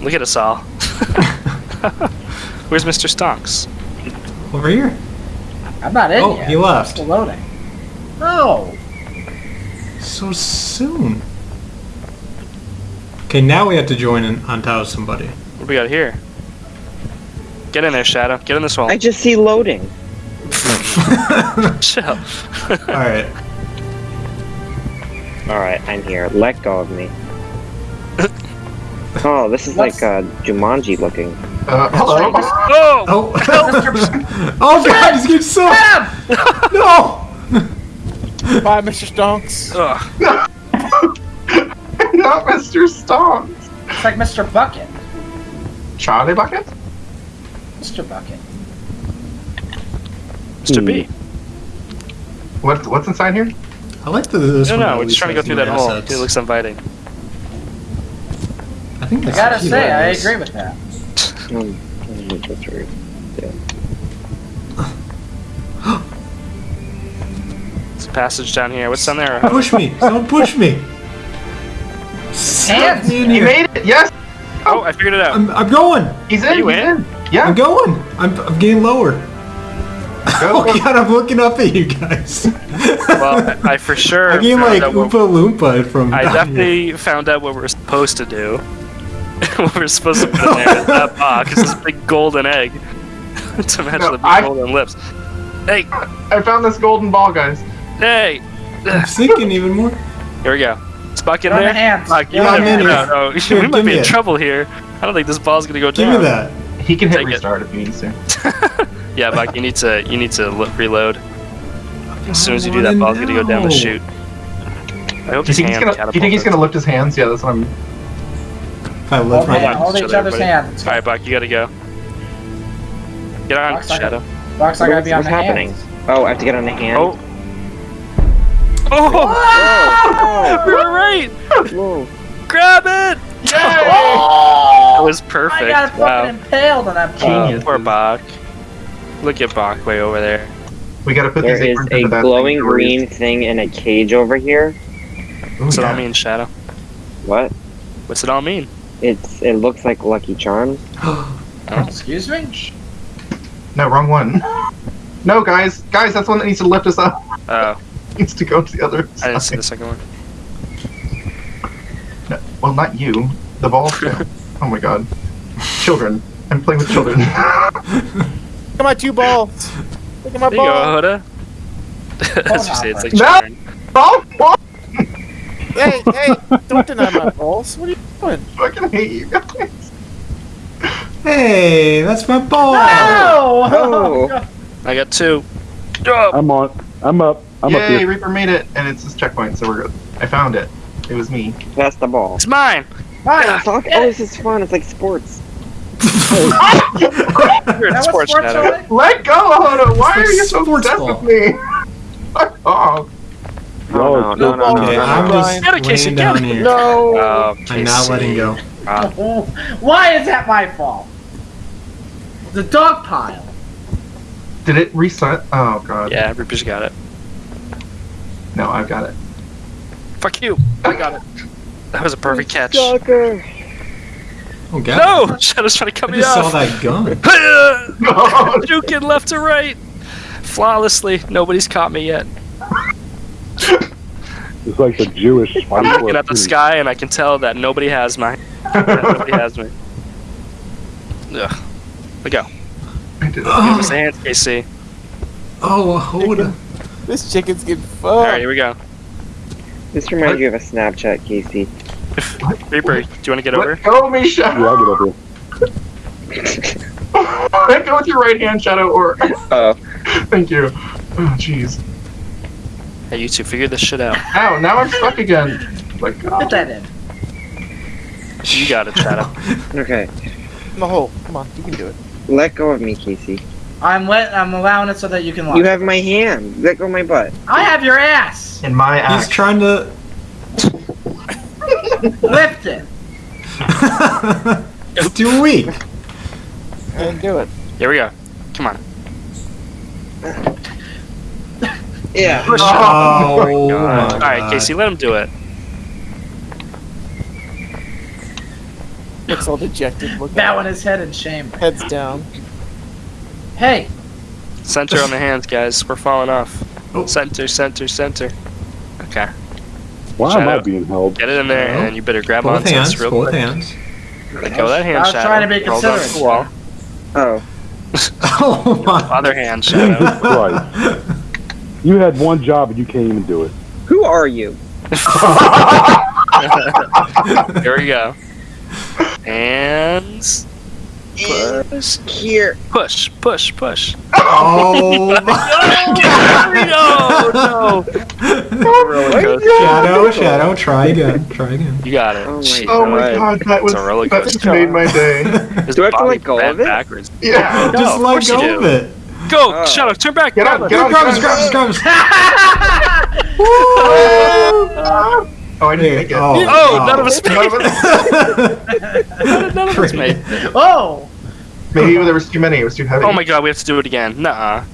Look at us all. Where's Mr. Stonks? Over here. I'm not in Oh, yet. he left. Still loading. No. So soon. Okay, now we have to join in on top of somebody. What do we got here? Get in there, Shadow. Get in this hole. I just see loading. Chill. Alright. Alright, I'm here. Let go of me. Oh, this is What's- like uh, Jumanji looking. Uh, hello. oh! Oh, Mr. oh god, he's getting so. No! Bye, Mr. Stonks. Ugh. Not Mr. Stonks. It's like Mr. Bucket. Charlie Bucket? Mr. Bucket. Mr. B. What, what's inside here? I like the, this No, one. no, we're just trying to go through new that hole. It looks inviting. I think I gotta say, I this. agree with that. Um, that's weird. There's a passage down here. What's down there? Push me! Don't push me! Stop Hands. me in He here! made it. Yes, Oh, I figured it out. I'm, I'm going! he's Are in. you he's in? in. Yeah. I'm going! I'm, I'm getting lower. Go. Oh god, I'm looking up at you guys. Well, I, I for sure. I'm getting like out Oompa Loompa from. I down here. definitely found out what we're supposed to do. what we're supposed to put in there is that box, It's this big golden egg to match No, the big I- golden lips. Hey, I found this golden ball, guys. hey! I'm sinking even more. Here we go. Is Buck in Throw there? the hands. Buck, you Yeah, might I'm be, in no, no, Here, we might be in it. trouble here. I don't think this ball's gonna go Give down. me that. He can hit Take it. restart if he needs to. Yeah, Buck, you need to you need to lo- reload. As soon as you do that, wanna ball's gonna go down the know. chute. I hope Do you his think he's gonna? Do you think he's gonna lift his hands? Yeah, that's what I'm. If I lift Hold, my hand, hold Each each other, other's buddy. hands. All right, Buck, you gotta go. Get on, Box, I Shadow. Box, I gotta What's, be on what's the happening? hands. Oh, I have to get on the hand. Oh. Oh! oh! We were right. Whoa. Grab it! Yay! Oh! That was perfect. I got fucking Wow. impaled on that pole. Genius. Poor Bach. Look at Bach way over there. We gotta put There these is aprons a into that glowing thing. green thing in a cage over here. Ooh, What's it all mean, Shadow? What? What's it all mean? It's it looks like Lucky Charms. Oh, excuse me? No, wrong one. No, guys, guys, that's the one that needs to lift us up. Oh, needs to go to the other I didn't see the second one. No, well, not you. The ball. oh my god. Children. I'm playing with children. Look at my two balls. Look at my There you go, ball. Hoda. As you say, it's like No! children. ball, ball. Hey, hey, don't deny my balls. What are you doing? I fucking hate you guys. Hey, that's my ball. No! Oh. oh I got two. Oh, I'm on. I'm up. I'm up Yay, here. Reaper made it, and it's his checkpoint, so we're good. I found it. It was me. That's the ball. it's mine. Fine. Fuck. Oh, this is fun. It's like sports. You're in sports, sports Let go, Hoda! Why It's are you so sports obsessed ball. with me? Fuck off. Oh, no, no, no, no, Okay, no, I'm no. just Get it, Casey, laying down here. No. Oh, I'm not letting go. Ah, Why is that my fault? The dog pile. Did it reset? Oh god. yeah, Reaper's got it. No, I've got it. Fuck you. I got it. That was a perfect catch. Sucker. Oh god. No! Shadow's trying to cut I me just saw that gun. No. Juking left to right. Flawlessly. Nobody's caught me yet. It's like the Jewish I'm looking at the sky and I can tell that nobody has my. that nobody has me. Ugh. We go. I did oh, it. Give Oh, us a hand, Casey. oh hold on. This chicken's getting Alright, here we go. This reminds you of a Snapchat, Casey. Reaper, do you want to get over? Let go me, Shadow. Yeah, I'll get over. here. Let go with your right hand, Shadow, or. Oh. Thank you. Oh, jeez. Hey, you two, figure this shit out. Ow, now I'm stuck again. Like, Put that in. You got it, Shadow. Okay. In the hole. Come on, you can do it. Let go of me, Casey. I'm let, I'm allowing it so that you can watch. You have my hand. Let go of my butt. I have your ass. In my ass. He's trying to. Lift it. it's too weak. And do it. Here we go. Come on. Uh, Yeah. Push Oh, it. my oh Alright, Casey, let him do it. Looks all dejected. Look bowing his head in shame. Heads down. Hey, Center on the hands, guys. We're falling off. Oh. Center, center, center. Okay. Why am I being held? Get it in there, Shadow. and you better grab Both onto hands, this real both hands. Let go of that hand, I was Shadow. trying to be Hold on to considerate. the wall. Oh. Oh my. Other hand, Shadow. Christ. You had one job and you can't even do it. Who are you? Here we go. And In push, here. push, push, push. Oh my. no, no. Roller coaster. Shadow, shadow, try again. Try again. You got it. Oh my Oh my god. god, that was It's a roller that just made my day. His Do I have to body let go of it? Backwards. Yeah. No, Just let go of it. Go, Oh. Shadow, turn back. Get grab up, it. get up, Grabs, get grabs, up. grabs. Oh, I didn't make it. Oh, oh none of us None of us- None of us made. oh, Maybe there was too many. It was too heavy. Oh my god, we have to do it again. Nuh-uh.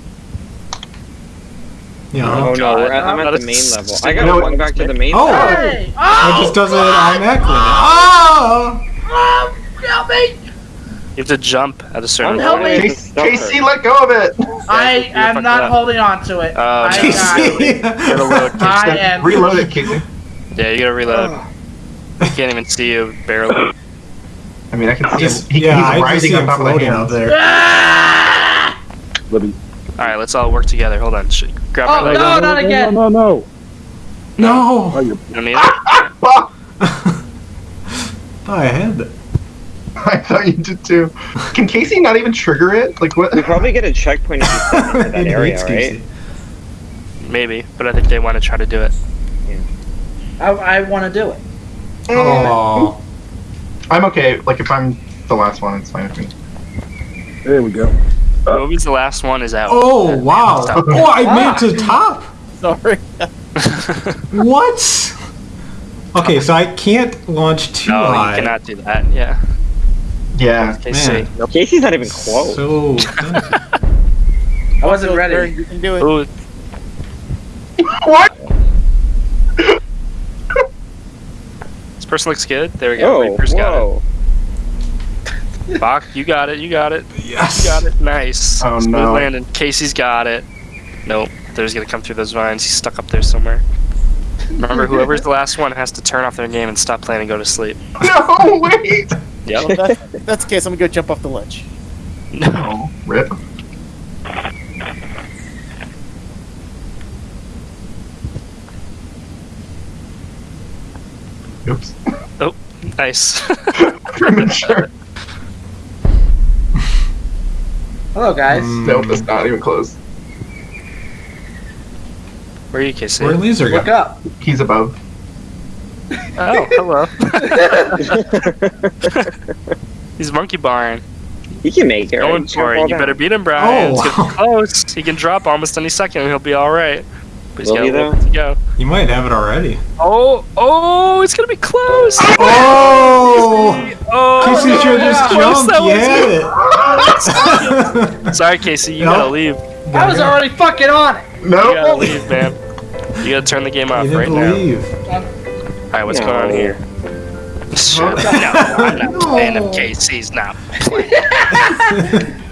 Yeah. Oh no, oh, God. we're at, I'm at the main level. I gotta it- walk back to the main Oh. level. hey, It oh, just does it automatically. Oh! oh, oh help me! You have to jump at a certain Help point. me. Casey, Casey, let go of it. I you're am not up. holding on to it. Oh, I, no. Casey. Gotta Casey. I am. Reload it, Casey. Yeah, you gotta reload. I Can't even see you, barely. I mean, I can see Just, him. He, yeah, he's I just rising see on him top of the floating out there. Ah! Let me. Alright, let's all work together. Hold on. Sh- grab Oh, my leg. no, not again. No, no, no. No! Oh, you're You don't need it? I had it. I thought you did too. Can Casey not even trigger it? Like what? We probably get a checkpoint if you step into that area, right? Casey. Maybe, but I think they want to try to do it. Yeah. I, I want to do it. Oh. I'm okay. Like if I'm the last one, it's fine with me. There we go. Uh, Whoever's the last one is out. Oh, wow. Oh, I made it to the top. Sorry. What? Okay, so I can't launch too no, high. you cannot do that. Yeah. Yeah. Okay, see. Man. Nope. Casey's not even close. So. I wasn't Turn, ready. You can do it. Ooh, What? this person looks good. There we go. Oh, Reaper's got it. Bach, you got it. You got it. yes. You got it. Nice. Oh, Smooth no. landing. Casey's got it. Nope. There's gonna come through those vines. He's stuck up there somewhere. Remember, whoever's the last one has to turn off their game and stop playing and go to sleep. No, wait. Yep. Well, that, that's the case. I'm gonna go jump off the ledge. no. Rip. Oops. Oh, nice. Premature. Hello, guys. Mm, Nope, that's not even close. Where are you, kissing? Where'd Laser Look up. He's above. Oh, hello. He's monkey barn. He can make it. Going right? for it. You all better beat him, Brian. Oh, It's gonna wow. close. He can drop almost any second and he'll be alright. But he's Will got he, a though? to go. You might have it already. Oh, oh, it's gonna be close. Oh! Oh, Casey no, should just how close jumped. that was. had it. Sorry, Casey, you No. gotta leave. I was already fucking on it. Nope. You gotta leave, man. You gotta turn the game off You right didn't now. Leave. Alright, what's No. going on here? Shut up. No, I'm not No. playing him. Casey's not playing.